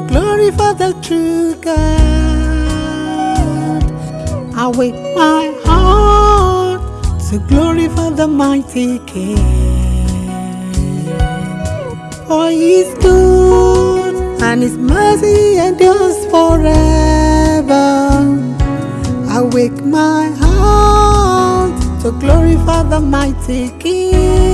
the true God. I wake my heart to glorify the mighty King. For He's good and His mercy endures forever. I wake my heart to glorify the mighty King.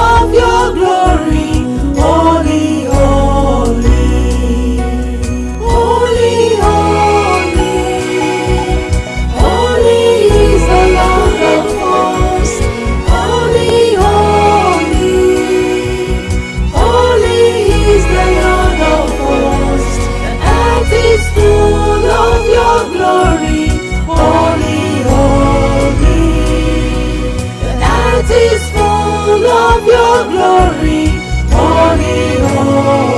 your glory, holy, holy.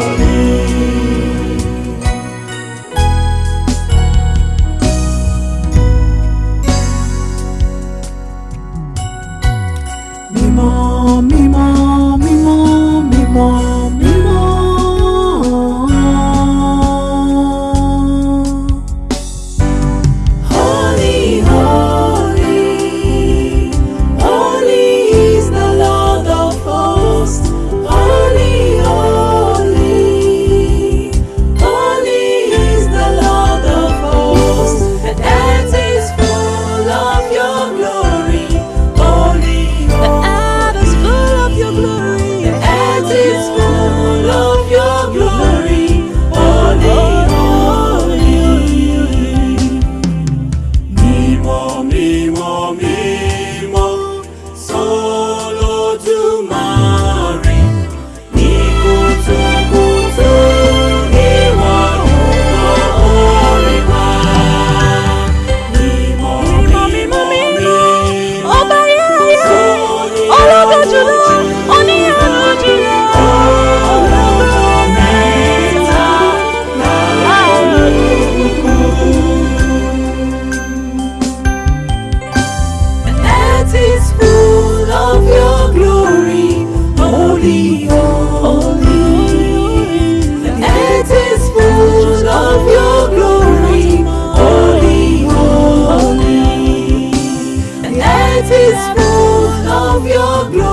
of your glory.